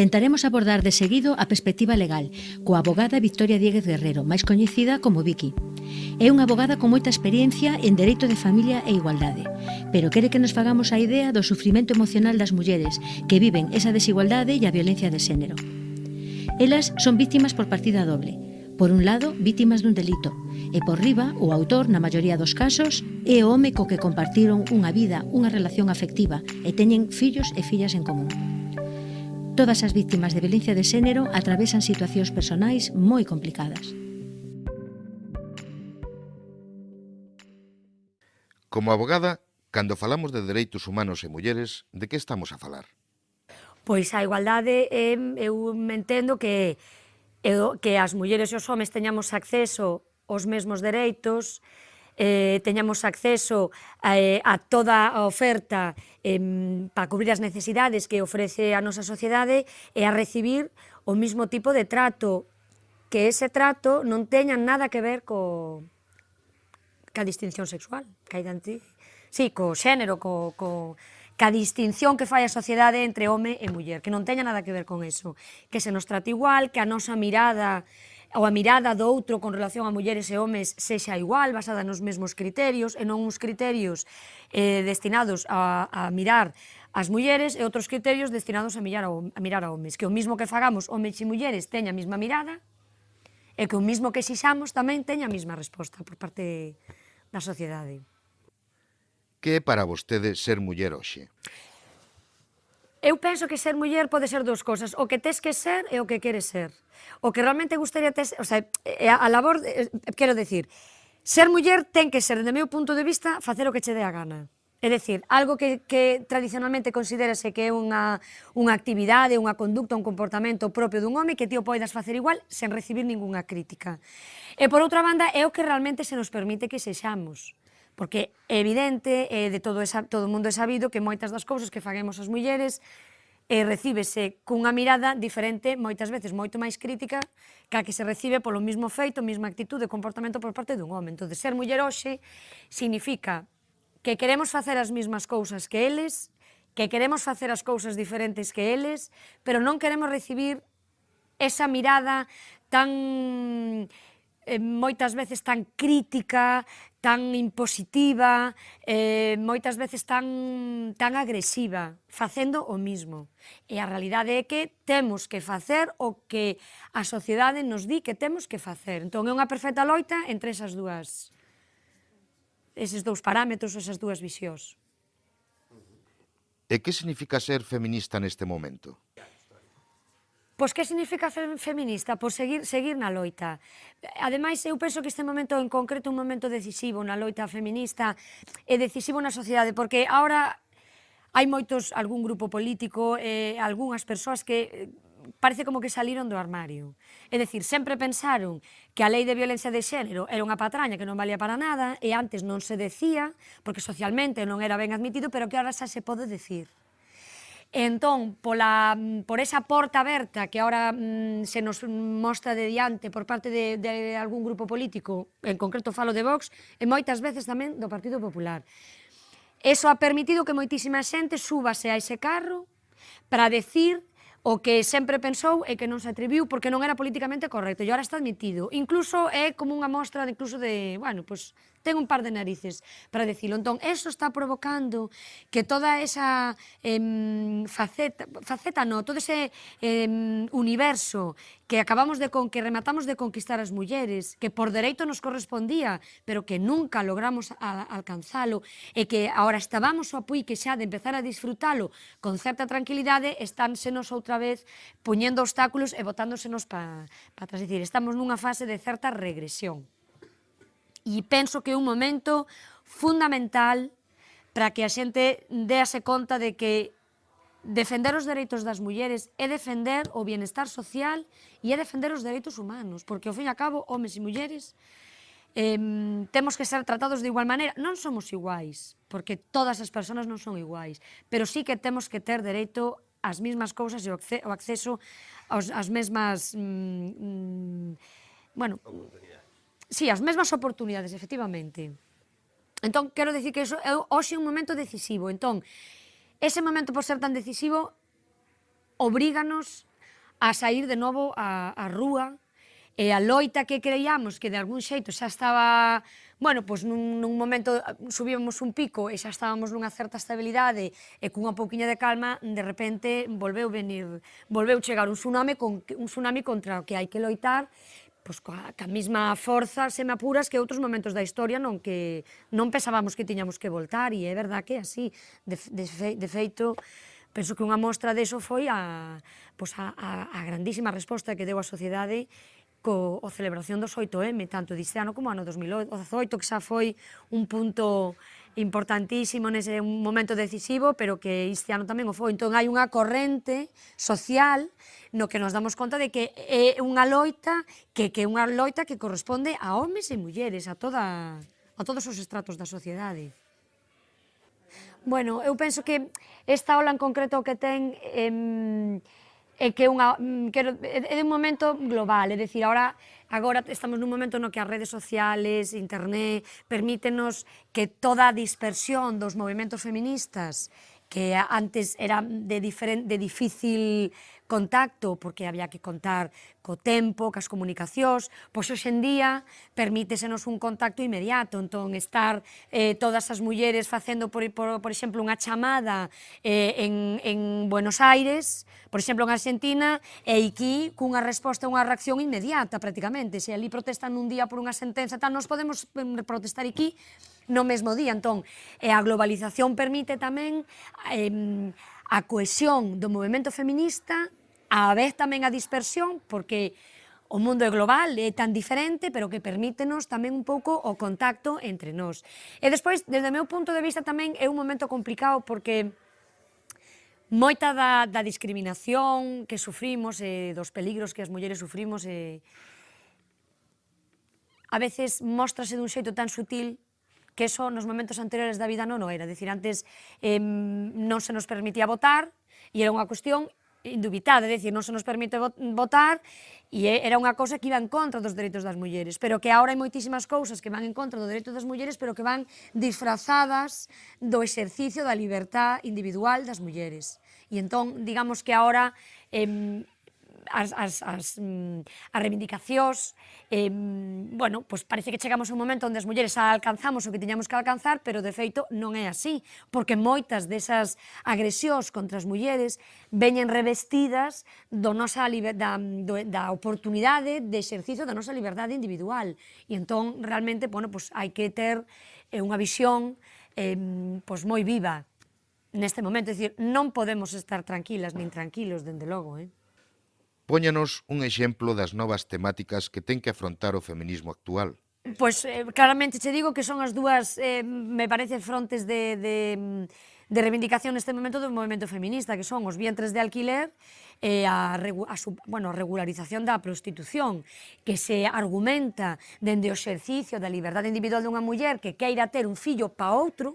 Tentaremos abordar de seguido a perspectiva legal, coa abogada Victoria Dieguez Guerrero, máis coñecida como Vicky. É unha abogada con moita experiencia en Dereito de Familia e Igualdade, pero quere que nos fagamos a idea do sufrimento emocional das mulleres que viven esa desigualdade e a violencia de xénero. Elas son víctimas por partida doble, Por un lado, vítimas dun delito, e por riba, o autor, na maioría dos casos, é o home co que compartiron unha vida, unha relación afectiva e teñen fillos e fillas en común. Todas as víctimas de violencia de xénero atravesan situacións personais moi complicadas. Como abogada, cando falamos de dereitos humanos e mulleres, de que estamos a falar? Pois a igualdade, eh, eu me entendo que, eh, que as mulleres e os homes teñamos acceso aos mesmos dereitos, eh, teñamos acceso eh, a toda a oferta eh, para cubrir as necesidades que ofrece a nosa sociedade e a recibir o mismo tipo de trato que ese trato non teña nada que ver co, ca distinción sexual, ca identidade, sí, co xénero, co, co, ca distinción que fai a sociedade entre home e muller, que non teña nada que ver con eso, que se nos trate igual, que a nosa mirada ou a mirada do outro con relación a mulleres e homes sexa igual, basada nos mesmos criterios, e non uns criterios eh, destinados a, a mirar as mulleres e outros criterios destinados a mirar a, a mirar a homes. Que o mismo que fagamos homes e mulleres teña a mesma mirada, e que o mismo que xixamos tamén teña a mesma resposta por parte da sociedade. Que é para vostede ser muller hoxe? Eu penso que ser muller pode ser dúas cousas, o que tes que ser e o que queres ser. O que realmente gustaría tes, o sea, a labor, eh, eh, quero decir, ser muller ten que ser, dende meu punto de vista, facer o que che dé a gana. É dicir, algo que, que tradicionalmente considerase que é unha, unha actividade, unha conducta, un comportamento propio dun home que ti o poidas facer igual sen recibir ningunha crítica. E por outra banda, é o que realmente se nos permite que sexamos. Porque é evidente, é de todo, esa, todo o mundo é sabido que moitas das cousas que faguemos as mulleres e recíbese cunha mirada diferente, moitas veces moito máis crítica, que a que se recibe polo mismo feito, mesma actitude e comportamento por parte dun home. Entón, ser muller hoxe significa que queremos facer as mesmas cousas que eles, que queremos facer as cousas diferentes que eles, pero non queremos recibir esa mirada tan eh, moitas veces tan crítica, tan impositiva, eh, moitas veces tan, tan agresiva, facendo o mismo. E a realidade é que temos que facer o que a sociedade nos di que temos que facer. Entón é unha perfecta loita entre esas dúas eses dous parámetros, esas dúas visións. E que significa ser feminista neste momento? Pois que significa feminista? Pois seguir, seguir na loita. Ademais, eu penso que este momento en concreto un momento decisivo na loita feminista e decisivo na sociedade, porque ahora hai moitos, algún grupo político, eh, algunhas persoas que eh, parece como que saliron do armario. É dicir, sempre pensaron que a lei de violencia de xénero era unha patraña que non valía para nada e antes non se decía, porque socialmente non era ben admitido, pero que ahora xa se pode decir. Entón, pola, mm, por esa porta aberta que ahora mm, se nos mostra de diante por parte de, de algún grupo político, en concreto falo de Vox, e moitas veces tamén do Partido Popular. Eso ha permitido que moitísima xente súbase a ese carro para decir o que sempre pensou e que non se atreviu porque non era políticamente correcto e agora está admitido. Incluso é como unha mostra de, incluso de, bueno, pues, ten un par de narices para decirlo. Entón, eso está provocando que toda esa eh, faceta, faceta no, todo ese eh, universo que acabamos de con, que rematamos de conquistar as mulleres, que por dereito nos correspondía, pero que nunca logramos a, alcanzalo, e que agora estábamos o apui que xa de empezar a disfrutalo con certa tranquilidade, estánsenos outra vez poñendo obstáculos e botándosenos para pa atrás. Dicir, estamos nunha fase de certa regresión e penso que é un momento fundamental para que a xente déase conta de que defender os dereitos das mulleres é defender o bienestar social e é defender os dereitos humanos, porque ao fin e a cabo, homes e mulleres, eh, temos que ser tratados de igual maneira. Non somos iguais, porque todas as persoas non son iguais, pero sí que temos que ter dereito ás mesmas cousas e o acceso aos, ás mesmas... Mm, mm, bueno, Sí, as mesmas oportunidades, efectivamente. Entón, quero dicir que iso é hoxe un momento decisivo. Entón, ese momento por ser tan decisivo obríganos a sair de novo a, a rúa e a loita que creíamos que de algún xeito xa estaba, bueno, pois nun, nun momento subíamos un pico e xa estábamos nunha certa estabilidade e cunha pouquiña de calma, de repente volveu venir, volveu chegar un tsunami con un tsunami contra o que hai que loitar, pois coa, ca mesma forza, se me apuras, que outros momentos da historia non que non pensábamos que tiñamos que voltar, e é verdad que así, de, de, fe, de feito, penso que unha mostra deso foi a, pois a, a, a grandísima resposta que deu a sociedade co, o celebración dos 8M, tanto diste ano como ano 2018, que xa foi un punto importantísimo nese un momento decisivo, pero que este ano tamén o foi. Entón hai unha corrente social no que nos damos conta de que é unha loita que que é unha loita que corresponde a homes e mulleres, a toda a todos os estratos da sociedade. Bueno, eu penso que esta ola en concreto que ten eh, é que unha, mm, quero, é de un momento global, é dicir, agora Agora estamos nun momento no que as redes sociales, internet, permítenos que toda a dispersión dos movimentos feministas que antes era de, diferent, de difícil contacto, porque había que contar co tempo, cas comunicacións, pois hoxendía permítesenos un contacto inmediato, entón estar eh, todas as mulleres facendo, por, por, por exemplo, unha chamada eh, en, en Buenos Aires, por exemplo, en Argentina, e aquí cunha resposta, unha reacción inmediata prácticamente, se ali protestan un día por unha sentenza, tal, nos podemos protestar aquí no mesmo día, entón, e a globalización permite tamén eh, a cohesión do movimento feminista a vez tamén a dispersión, porque o mundo é global, é tan diferente, pero que permítenos tamén un pouco o contacto entre nós. E despois, desde o meu punto de vista tamén é un momento complicado porque moita da, da discriminación que sufrimos e dos peligros que as mulleres sufrimos e a veces mostrase dun xeito tan sutil que eso nos momentos anteriores da vida non o era. Dicir, antes eh, non se nos permitía votar, e era unha cuestión, indubitada, é dicir, non se nos permite votar e era unha cousa que iba en contra dos dereitos das mulleres, pero que agora hai moitísimas cousas que van en contra do dereito das mulleres, pero que van disfrazadas do exercicio da libertad individual das mulleres. E entón, digamos que agora eh, as, as, as, mm, as reivindicacións, eh, bueno, pois parece que chegamos a un momento onde as mulleres alcanzamos o que tiñamos que alcanzar, pero de feito non é así, porque moitas desas agresións contra as mulleres veñen revestidas do nosa da, do, da oportunidade de exercicio da nosa liberdade individual. E entón, realmente, bueno, pois hai que ter eh, unha visión eh, pois moi viva neste momento, é dicir, non podemos estar tranquilas nin tranquilos, dende logo, eh? Póñanos un exemplo das novas temáticas que ten que afrontar o feminismo actual. Pois eh, claramente che digo que son as dúas, eh, me parece, frontes de, de, de reivindicación neste momento do movimento feminista, que son os vientres de alquiler e a, a, bueno, a regularización da prostitución, que se argumenta dende o exercicio da liberdade individual dunha muller que queira ter un fillo pa outro,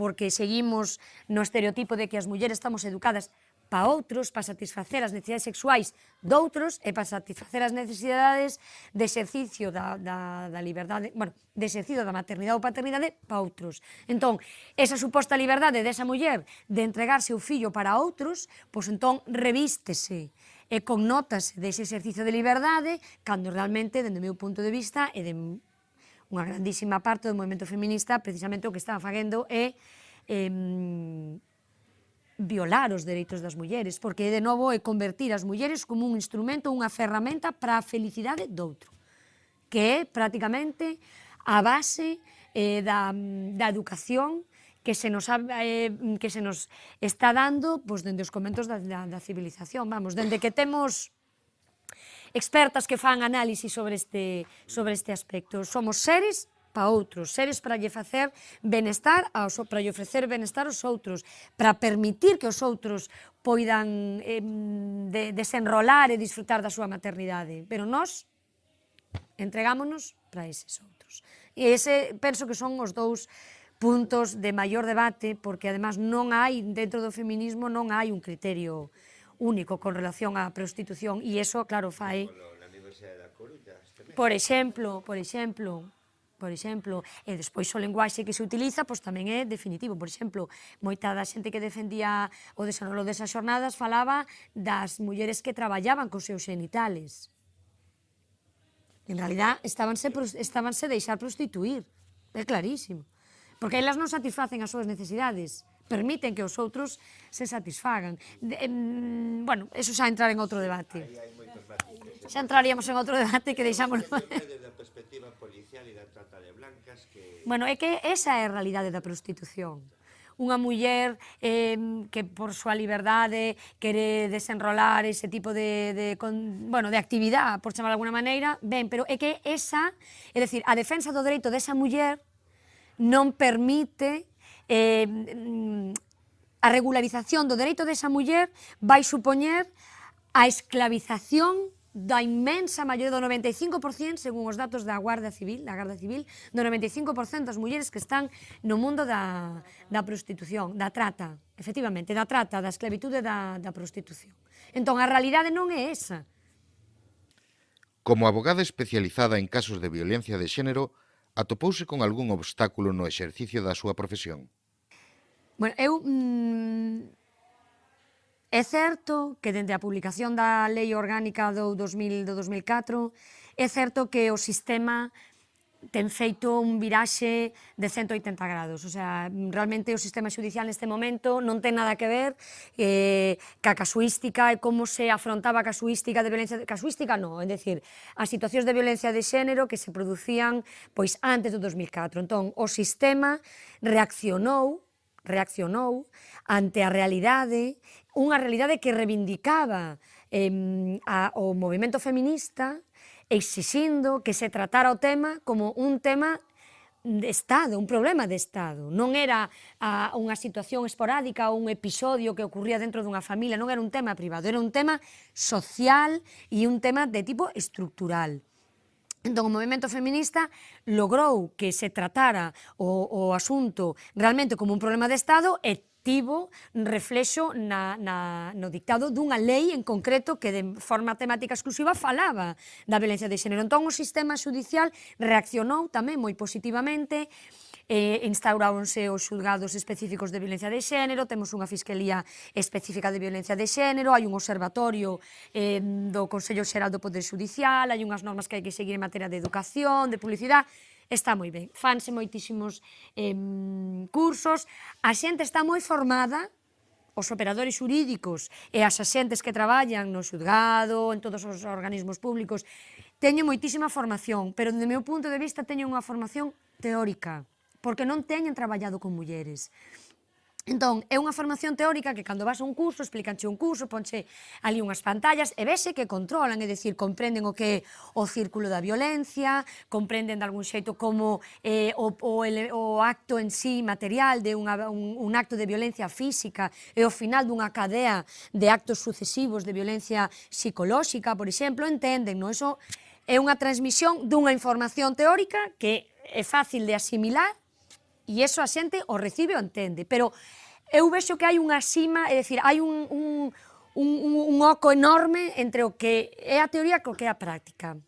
porque seguimos no estereotipo de que as mulleres estamos educadas pa outros, pa satisfacer as necesidades sexuais doutros e pa satisfacer as necesidades de exercicio da, da, da liberdade, bueno, de exercicio da maternidade ou paternidade pa outros. Entón, esa suposta liberdade desa muller de entregarse o fillo para outros, pois entón revístese e connotase dese exercicio de liberdade cando realmente, dende o meu punto de vista, e de unha grandísima parte do movimento feminista, precisamente o que está facendo é eh, violar os dereitos das mulleres, porque de novo é convertir as mulleres como un instrumento, unha ferramenta para a felicidade do outro, que é prácticamente a base eh, da, da educación que se nos, eh, que se nos está dando pois, dende os comentos da, da, da civilización. Vamos, dende que temos expertas que fan análisis sobre este, sobre este aspecto. Somos seres para outros, seres para lle facer benestar, aos, para lle ofrecer benestar aos outros, para permitir que os outros poidan eh, de, desenrolar e disfrutar da súa maternidade. Pero nós entregámonos para eses outros. E ese penso que son os dous puntos de maior debate, porque además non hai, dentro do feminismo, non hai un criterio único con relación á prostitución, e iso, claro, fai... Por exemplo, por exemplo, por exemplo, e despois o lenguaxe que se utiliza pois tamén é definitivo. Por exemplo, moita da xente que defendía o desenrolo desas xornadas falaba das mulleres que traballaban cos seus genitales. En realidad, estábanse, estábanse deixar prostituir. É clarísimo. Porque elas non satisfacen as súas necesidades permiten que os outros se satisfagan. De, em, bueno, eso xa entrar en outro debate. Xa entraríamos en outro debate que deixamos... Desde a perspectiva policial e da cousas que... Bueno, é que esa é a realidade da prostitución. Unha muller eh, que por súa liberdade quere desenrolar ese tipo de, de, con, bueno, de actividade, por chamar de alguna maneira, ben, pero é que esa, é dicir, a defensa do dereito desa muller non permite eh, a regularización do dereito desa muller vai supoñer a esclavización da inmensa maioría do 95%, según os datos da Guardia Civil, da Garda Civil, do 95% das mulleres que están no mundo da, da prostitución, da trata, efectivamente, da trata, da esclavitude da, da prostitución. Entón, a realidade non é esa. Como abogada especializada en casos de violencia de xénero, atopouse con algún obstáculo no exercicio da súa profesión? Bueno, eu mmm, É certo que dende a publicación da Lei Orgánica do 2000 do 2004 é certo que o sistema ten feito un viraxe de 180 grados. O sea, realmente o sistema judicial neste momento non ten nada que ver eh, ca casuística e como se afrontaba a casuística de violencia... Casuística non, é dicir, as situacións de violencia de xénero que se producían pois antes do 2004. Entón, o sistema reaccionou reaccionou ante a realidade unha realidade que reivindicaba eh, a, o movimento feminista exixindo que se tratara o tema como un tema de Estado, un problema de Estado. Non era a, unha situación esporádica ou un episodio que ocurría dentro dunha familia, non era un tema privado, era un tema social e un tema de tipo estructural. Entón, o movimento feminista logrou que se tratara o, o asunto realmente como un problema de Estado e tivo reflexo na, na, no dictado dunha lei en concreto que de forma temática exclusiva falaba da violencia de xénero. Entón, o sistema judicial reaccionou tamén moi positivamente, eh, instauráronse os xulgados específicos de violencia de xénero, temos unha Fiscalía específica de violencia de xénero, hai un observatorio eh, do Consello Xeral do Poder Judicial, hai unhas normas que hai que seguir en materia de educación, de publicidade, está moi ben. Fanse moitísimos eh, cursos, a xente está moi formada, os operadores jurídicos e as axentes que traballan no xudgado, en todos os organismos públicos, teño moitísima formación, pero, do meu punto de vista, teño unha formación teórica, porque non teñen traballado con mulleres. Entón, é unha formación teórica que cando vas a un curso, explícanche un curso, ponche ali unhas pantallas e vese que controlan, é dicir, comprenden o que é o círculo da violencia, comprenden de algún xeito como eh, o, o, ele, o acto en sí material de unha, un, un acto de violencia física e o final dunha cadea de actos sucesivos de violencia psicolóxica, por exemplo, entenden, non? Eso é unha transmisión dunha información teórica que é fácil de asimilar e eso a xente o recibe o entende, pero eu vexo que hai unha xima, é dicir, hai un, un, un, un oco enorme entre o que é a teoría co que é a práctica.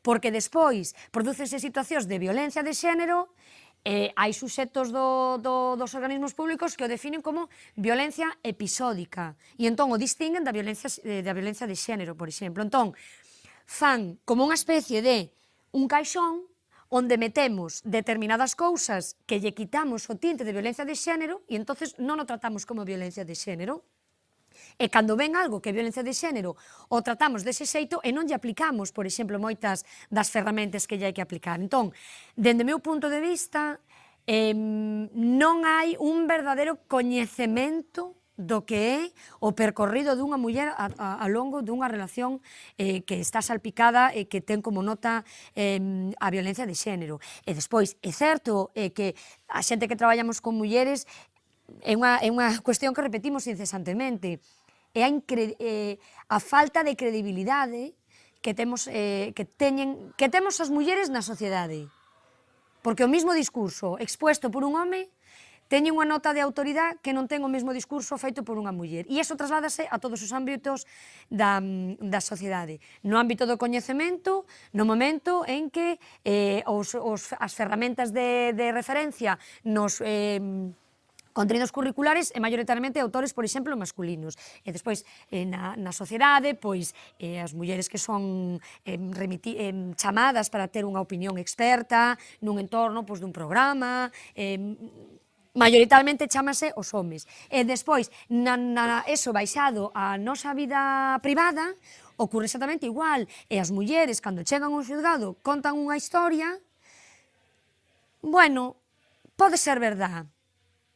Porque despois prodúcense situacións de violencia de xénero eh, hai suxetos do, do, dos organismos públicos que o definen como violencia episódica e entón o distinguen da violencia, eh, da violencia de xénero, por exemplo. Entón, fan como unha especie de un caixón onde metemos determinadas cousas que lle quitamos o tinte de violencia de xénero e entonces non o tratamos como violencia de xénero. E cando ven algo que é violencia de xénero, o tratamos dese xeito e non lle aplicamos, por exemplo, moitas das ferramentas que lle hai que aplicar. Entón, dende o meu punto de vista, eh, non hai un verdadeiro coñecemento do que é o percorrido dunha muller a, a, a longo dunha relación eh, que está salpicada e eh, que ten como nota eh, a violencia de xénero. E despois, é certo eh, que a xente que traballamos con mulleres é unha, é unha cuestión que repetimos incesantemente. É a, incre, eh, a falta de credibilidade que temos eh, que teñen que temos as mulleres na sociedade. Porque o mismo discurso expuesto por un home teñen unha nota de autoridade que non ten o mesmo discurso feito por unha muller. E iso trasládase a todos os ámbitos da, mm, da sociedade. No ámbito do coñecemento, no momento en que eh, os, os, as ferramentas de, de referencia nos... Eh, contenidos curriculares e maioritariamente autores, por exemplo, masculinos. E despois, eh, na, na sociedade, pois, eh, as mulleres que son eh, remiti, eh, chamadas para ter unha opinión experta nun entorno pois, dun programa, eh, maioritariamente chamase os homes. E despois, na, na eso baixado a nosa vida privada, ocurre exactamente igual. E as mulleres, cando chegan ao xulgado, contan unha historia, bueno, pode ser verdad.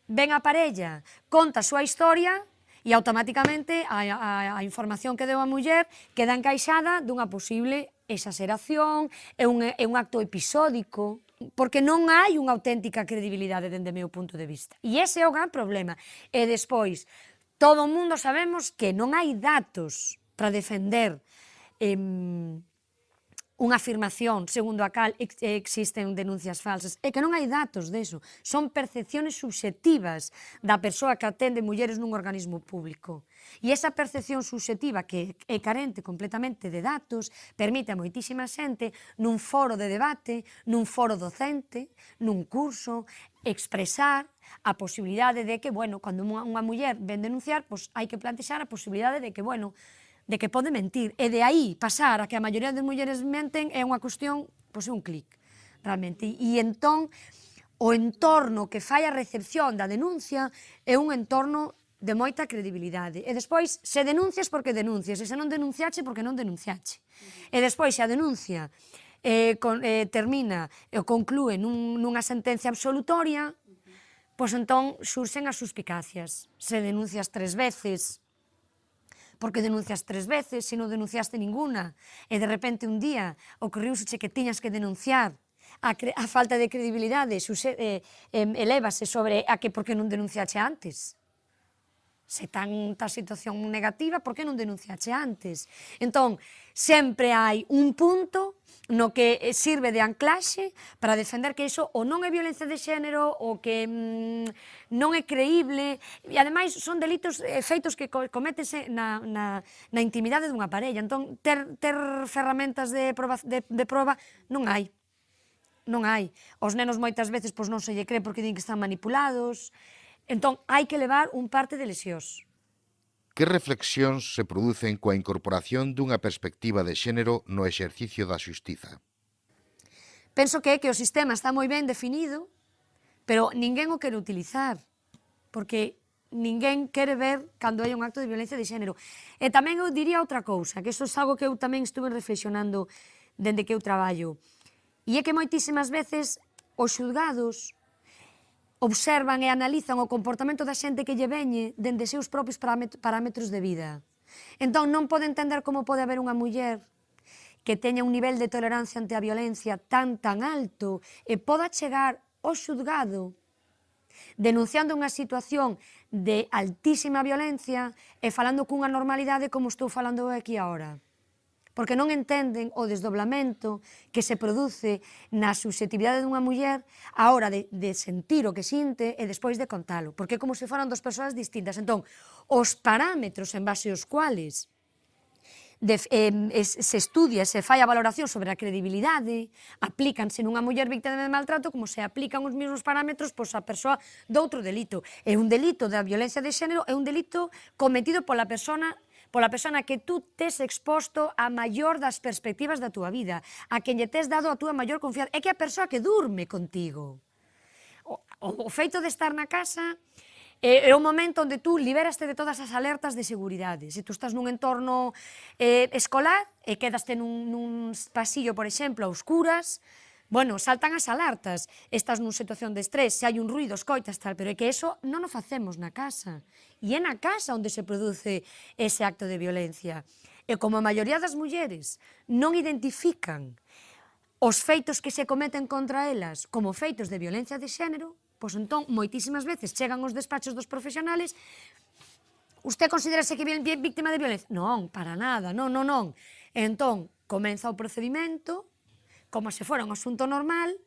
Ven a parella, conta a súa historia, e automáticamente a, a, a información que deu a muller queda encaixada dunha posible exaseración, é un, é un acto episódico, porque non hai unha auténtica credibilidade dende meu punto de vista. E ese é o gran problema. E despois, todo o mundo sabemos que non hai datos para defender eh, unha afirmación segundo a cal ex existen denuncias falsas. É que non hai datos deso, son percepciones subxectivas da persoa que atende mulleres nun organismo público. E esa percepción subxectiva que é carente completamente de datos permite a moitísima xente nun foro de debate, nun foro docente, nun curso, expresar a posibilidade de que, bueno, cando unha muller ven denunciar, pois hai que plantexar a posibilidade de que, bueno, de que pode mentir. E de aí pasar a que a maioría das mulleres menten é unha cuestión, pois é un clic, realmente. E, e entón, o entorno que fai a recepción da denuncia é un entorno de moita credibilidade. E despois, se denuncias porque denuncias, e se non denunciache porque non denunciache. E despois, se a denuncia eh, con, eh, termina e conclúe nun, nunha sentencia absolutoria, pois entón surxen as suspicacias. Se denuncias tres veces, porque denuncias tres veces, se non denunciaste ninguna, e de repente un día ocorriuse que tiñas que denunciar, a, a falta de credibilidade suxe, eh, eh, elevase sobre a que porque non denunciache antes se tanta situación negativa, por que non denunciache antes? Entón, sempre hai un punto no que eh, sirve de anclaxe para defender que iso ou non é violencia de xénero ou que mm, non é creíble e ademais son delitos eh, feitos que cométese na, na, na intimidade dunha parella entón ter, ter ferramentas de proba, de, de proba non hai non hai. Os nenos moitas veces pois non se lle cree porque din que están manipulados, Entón, hai que levar un parte de lesións. Que reflexións se producen coa incorporación dunha perspectiva de xénero no exercicio da xustiza? Penso que é que o sistema está moi ben definido, pero ninguén o quere utilizar, porque ninguén quere ver cando hai un acto de violencia de xénero. E tamén eu diría outra cousa, que iso é algo que eu tamén estuve reflexionando dende que eu traballo, e é que moitísimas veces os xulgados observan e analizan o comportamento da xente que lle veñe dende seus propios parámetros de vida. Entón, non pode entender como pode haber unha muller que teña un nivel de tolerancia ante a violencia tan tan alto e poda chegar ao xudgado denunciando unha situación de altísima violencia e falando cunha normalidade como estou falando aquí agora porque non entenden o desdoblamento que se produce na subjetividade dunha muller a hora de, de sentir o que sinte e despois de contalo, porque é como se foran dos persoas distintas. Entón, os parámetros en base aos cuales de, eh, se estudia, se fai a valoración sobre a credibilidade, aplícanse nunha muller víctima de maltrato como se aplican os mesmos parámetros pois a persoa doutro delito. É un delito da violencia de xénero, é un delito cometido pola persona pola persona que tú tes exposto a maior das perspectivas da túa vida, a quen lle tes dado a túa maior confianza, é que a persoa que durme contigo. O, o, o feito de estar na casa é, é o momento onde tú liberaste de todas as alertas de seguridade. Se tú estás nun entorno eh, escolar e quedaste nun, nun pasillo, por exemplo, a oscuras, bueno, saltan as alertas, estás nun situación de estrés, se hai un ruido, escoitas tal, pero é que eso non o facemos na casa. E é na casa onde se produce ese acto de violencia. E como a maioría das mulleres non identifican os feitos que se cometen contra elas como feitos de violencia de xénero, pois entón, moitísimas veces chegan os despachos dos profesionales Usted considerase que é víctima de violencia? Non, para nada, non, non, non. Entón, comeza o procedimento, como se fora un asunto normal,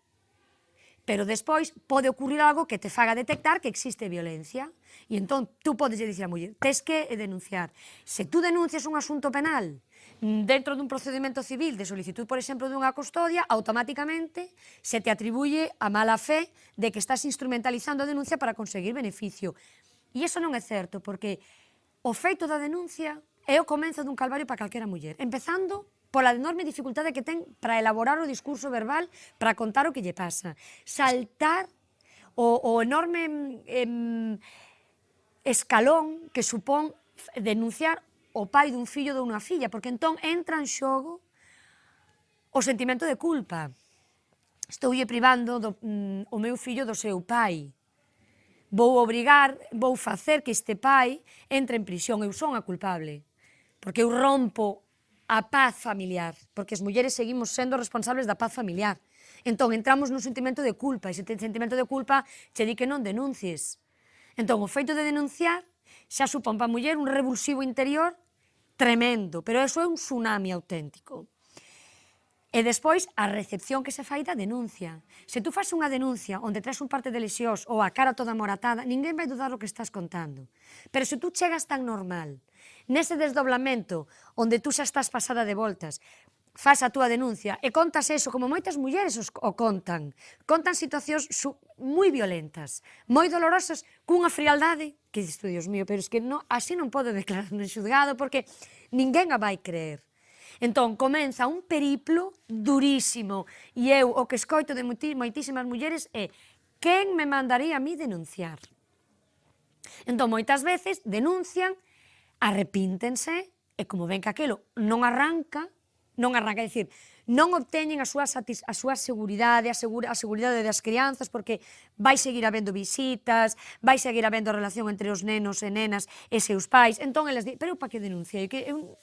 pero despois pode ocurrir algo que te faga detectar que existe violencia. E entón, tú podes dicir a muller, tes que denunciar. Se tú denuncias un asunto penal dentro dun procedimento civil de solicitud, por exemplo, dunha custodia, automáticamente se te atribuye a mala fe de que estás instrumentalizando a denuncia para conseguir beneficio. E iso non é certo, porque o feito da denuncia é o comenzo dun calvario para calquera muller. Empezando pola enorme dificultade que ten para elaborar o discurso verbal, para contar o que lle pasa. Saltar o, o enorme mm, em, escalón que supón denunciar o pai dun fillo ou dunha filla, porque entón entra en xogo o sentimento de culpa. Estoulle privando do, mm, o meu fillo do seu pai vou obrigar, vou facer que este pai entre en prisión, eu son a culpable, porque eu rompo a paz familiar, porque as mulleres seguimos sendo responsables da paz familiar. Entón, entramos nun sentimento de culpa, e se ten sentimento de culpa, che di que non denuncies. Entón, o feito de denunciar xa supón para a muller un revulsivo interior tremendo, pero eso é un tsunami auténtico. E despois, a recepción que se fai da denuncia. Se tú fas unha denuncia onde traes un parte de lesións ou a cara toda moratada, ninguén vai dudar o que estás contando. Pero se tú chegas tan normal, nese desdoblamento onde tú xa estás pasada de voltas, faz a túa denuncia e contas eso como moitas mulleres os, o contan. Contan situacións su, moi violentas, moi dolorosas, cunha frialdade que dices tú, Dios mío, pero es que no, así non podo declarar no xudgado, porque ninguén a vai creer. Entón, comeza un periplo durísimo e eu o que escoito de moitísimas mulleres é quen me mandaría a mí denunciar? Entón, moitas veces denuncian, arrepíntense e como ven que aquilo non arranca, non arranca, é dicir, non obteñen a súa, satis, a súa seguridade, a, segura, a seguridade das crianzas, porque vai seguir habendo visitas, vai seguir habendo relación entre os nenos e nenas e seus pais, entón elas di, pero para que denunciei? Que eu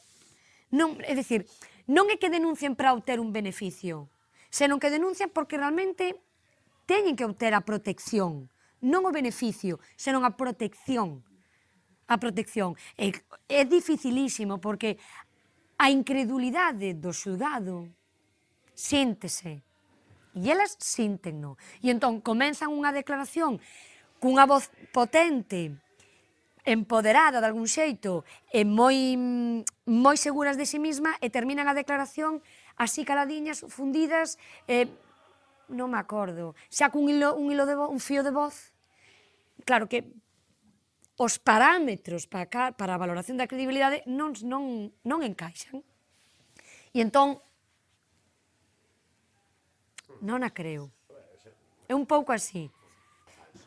Non, é dicir, non é que denuncien para obter un beneficio, senón que denuncian porque realmente teñen que obter a protección, non o beneficio, senón a protección. A protección. É, é dificilísimo porque a incredulidade do xudado síntese e elas síntenno. E entón comenzan unha declaración cunha voz potente empoderada de algún xeito e moi moi seguras de si sí misma e terminan a declaración así caladiñas, fundidas, eh, non me acordo, xa cun hilo, un, hilo de vo, un fío de voz, claro que os parámetros para, ca, para a valoración da credibilidade non, non, non encaixan. E entón, non a creo. É un pouco así.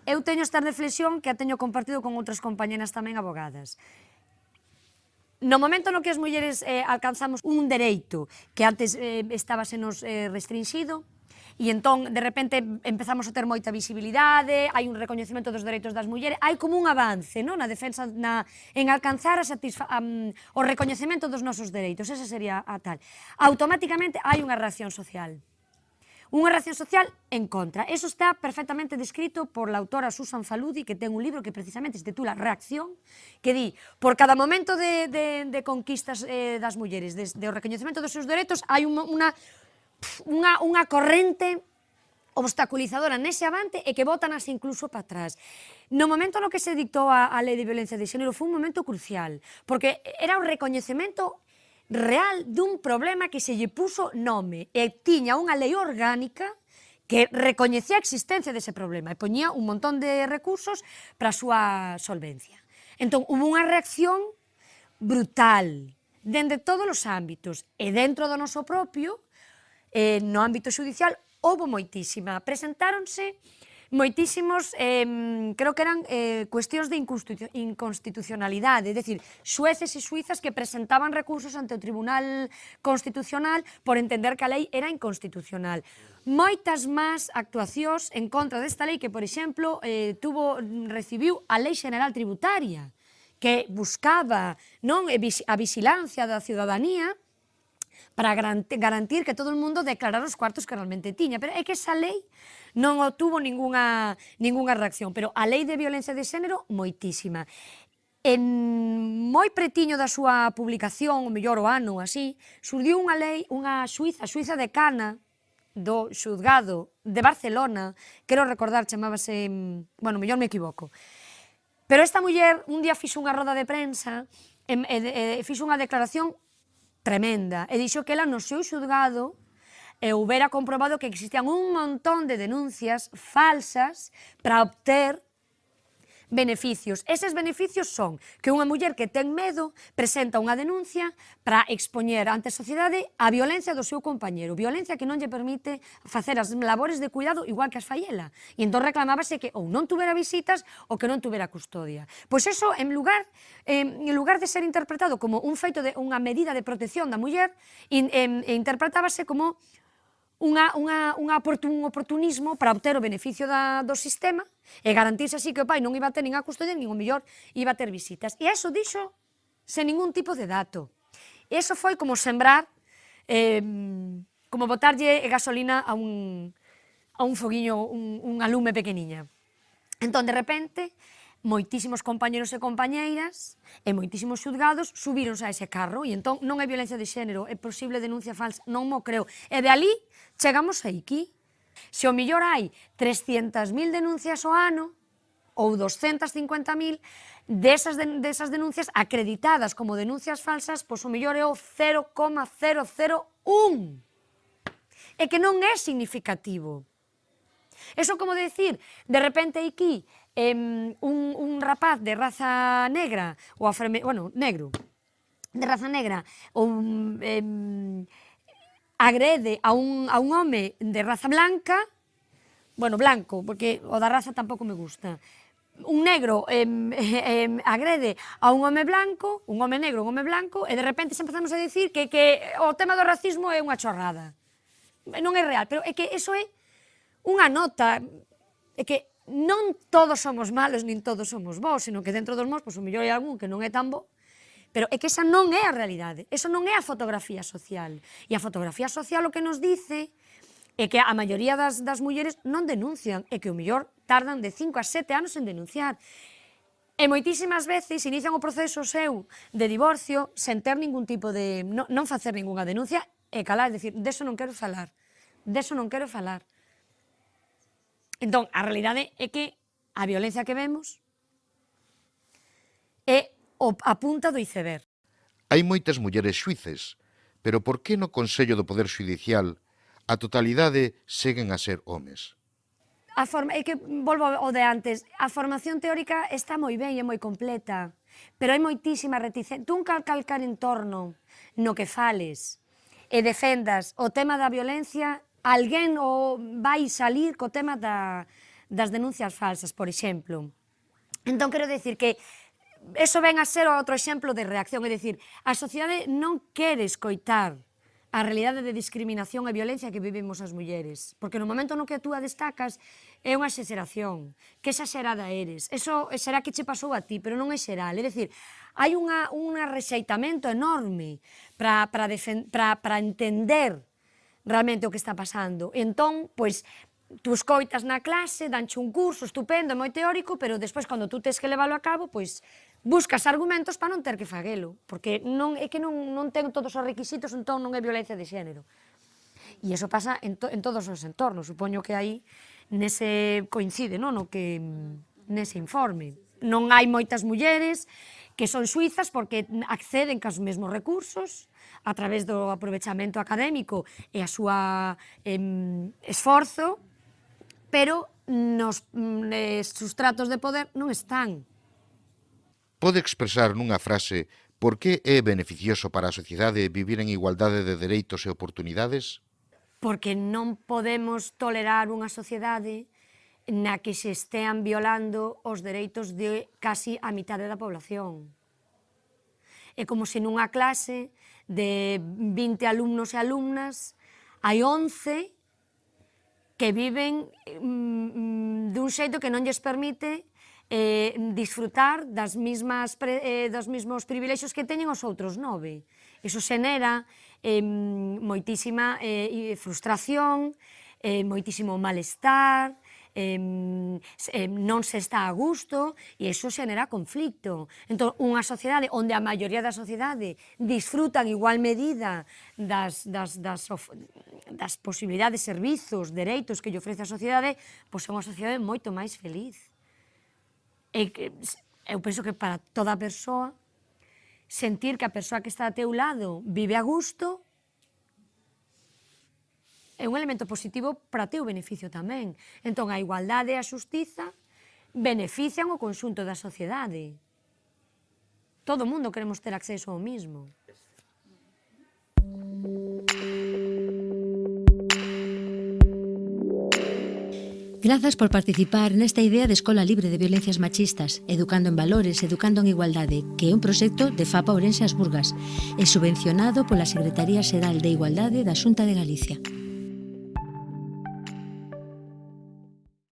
Eu teño esta reflexión que a teño compartido con outras compañeras tamén abogadas. No momento no que as mulleres eh, alcanzamos un dereito que antes eh, estaba senos eh, restringido, e entón de repente empezamos a ter moita visibilidade, hai un recoñecemento dos dereitos das mulleres, hai como un avance non? na defensa na, en alcanzar a satisfa, um, o recoñecemento dos nosos dereitos, esa sería a tal. Automáticamente hai unha reacción social. Unha reacción social en contra. Eso está perfectamente descrito por la autora Susan Faludi, que ten un libro que precisamente se titula Reacción, que di, por cada momento de, de, de conquistas eh, das mulleres, de, de o recoñecemento dos seus dereitos, hai unha, unha, unha, unha corrente obstaculizadora nese avante e que botanas incluso para atrás. No momento no que se dictou a, a lei de violencia de xénero foi un momento crucial, porque era o recoñecemento real dun problema que se lle puso nome e tiña unha lei orgánica que recoñecía a existencia dese problema e poñía un montón de recursos para a súa solvencia. Entón, hubo unha reacción brutal dende todos os ámbitos e dentro do noso propio, eh, no ámbito judicial, houve moitísima. Presentáronse moitísimos, eh, creo que eran eh, cuestións de inconstitucionalidade, é dicir, xueces e suizas que presentaban recursos ante o Tribunal Constitucional por entender que a lei era inconstitucional. Moitas máis actuacións en contra desta lei que, por exemplo, eh, tuvo, recibiu a Lei General Tributaria, que buscaba non a vigilancia da ciudadanía, para garantir que todo o mundo declarara os cuartos que realmente tiña. Pero é que esa lei non obtuvo ningunha, ningunha reacción, pero a lei de violencia de xénero moitísima. En moi pretiño da súa publicación, o mellor o ano así, surdiu unha lei, unha suiza, suiza de Cana, do xuzgado de Barcelona, quero recordar, chamábase, bueno, mellor me equivoco. Pero esta muller un día fixo unha roda de prensa e, e, e fixo unha declaración tremenda e dixo que ela no seu xuzgado e houbera comprobado que existían un montón de denuncias falsas para obter beneficios. Eses beneficios son que unha muller que ten medo presenta unha denuncia para expoñer ante a sociedade a violencia do seu compañero, violencia que non lle permite facer as labores de cuidado igual que as faiela. E entón reclamábase que ou non tuvera visitas ou que non tuvera custodia. Pois eso, en lugar, en lugar de ser interpretado como un feito de unha medida de protección da muller, in, in, interpretábase como unha, unha, unha oportun, un oportunismo para obter o beneficio da, do sistema e garantirse así que o pai non iba a ter nin a custodia, nin o millor iba a ter visitas. E eso dixo sen ningún tipo de dato. E eso foi como sembrar, eh, como botarlle gasolina a un, a un foguiño, un, unha lume pequeniña. Entón, de repente, moitísimos compañeros e compañeiras e moitísimos xudgados subironse a ese carro e entón non é violencia de xénero, é posible denuncia falsa, non mo creo. E de ali chegamos a aquí. Se o millor hai 300.000 denuncias ao ano ou 250.000 desas, de, desas denuncias acreditadas como denuncias falsas, pois o millor é o 0,001. E que non é significativo. Eso como decir, de repente aquí eh, un, un rapaz de raza negra, ou afreme, bueno, negro, de raza negra, ou eh, agrede a un, a un home de raza blanca, bueno, blanco, porque o da raza tampouco me gusta, un negro eh, eh, agrede a un home blanco, un home negro, un home blanco, e de repente se empezamos a dicir que, que o tema do racismo é unha chorrada. Non é real, pero é que eso é unha nota, é que non todos somos malos, nin todos somos bons, sino que dentro dos mos, pois, o mellor hai algún que non é tan bo, pero é que esa non é a realidade, eso non é a fotografía social. E a fotografía social o que nos dice é que a maioría das, das mulleres non denuncian, e que o mellor tardan de 5 a 7 anos en denunciar. E moitísimas veces inician o proceso seu de divorcio sen ter ningún tipo de... non, non facer ninguna denuncia e calar, é dicir, deso non quero falar, deso non quero falar. Entón, a realidade é que a violencia que vemos é a punta do iceberg. Hai moitas mulleres xuices, pero por que no Consello do Poder Xudicial a totalidade seguen a ser homes? A forma, é que volvo ao de antes, a formación teórica está moi ben e moi completa, pero hai moitísima reticencia. Tú un calcar entorno no que fales e defendas o tema da violencia alguén o vai salir co tema da, das denuncias falsas, por exemplo. Entón, quero decir que eso ven a ser outro exemplo de reacción, é dicir, a sociedade non quere escoitar a realidade de discriminación e violencia que vivimos as mulleres. Porque no momento no que tú a destacas é unha xeración, que xa xerada eres. Eso será que che pasou a ti, pero non é xeral. É dicir, hai unha, un rexeitamento enorme para entender realmente o que está pasando. Entón, pois, tú escoitas na clase, danche un curso estupendo, moi teórico, pero despois, cando tú tens que leválo a cabo, pois, buscas argumentos para non ter que faguelo, porque non, é que non, non ten todos os requisitos, entón non é violencia de xénero. E iso pasa en, to, en todos os entornos, supoño que aí nese coincide, non? No que nese informe. Non hai moitas mulleres, que son suizas porque acceden cos mesmos recursos a través do aprovechamento académico e a súa em, esforzo, pero nos mm, eh, sustratos de poder non están. Pode expresar nunha frase por que é beneficioso para a sociedade vivir en igualdade de dereitos e oportunidades? Porque non podemos tolerar unha sociedade na que se estean violando os dereitos de casi a mitad da población. É como se nunha clase de 20 alumnos e alumnas hai 11 que viven mm, mm, dun xeito que non lles permite eh, disfrutar das mismas pre, eh, dos mesmos privilexios que teñen os outros nove. Iso xenera eh, moitísima eh, frustración, eh, moitísimo malestar, eh, eh, non se está a gusto e iso xenera conflicto. Entón, unha sociedade onde a maioría da sociedade disfrutan igual medida das, das, das, of, das posibilidades, servizos, dereitos que lle ofrece a sociedade, pois é unha sociedade moito máis feliz. E que, eu penso que para toda persoa sentir que a persoa que está a teu lado vive a gusto é un elemento positivo para teu beneficio tamén. Entón, a igualdade e a xustiza benefician o conxunto da sociedade. Todo mundo queremos ter acceso ao mismo. Grazas por participar nesta idea de Escola Libre de Violencias Machistas, Educando en Valores, Educando en Igualdade, que é un proxecto de FAPA Ourense As Burgas e subvencionado pola Secretaría Xeral de Igualdade da Xunta de Galicia.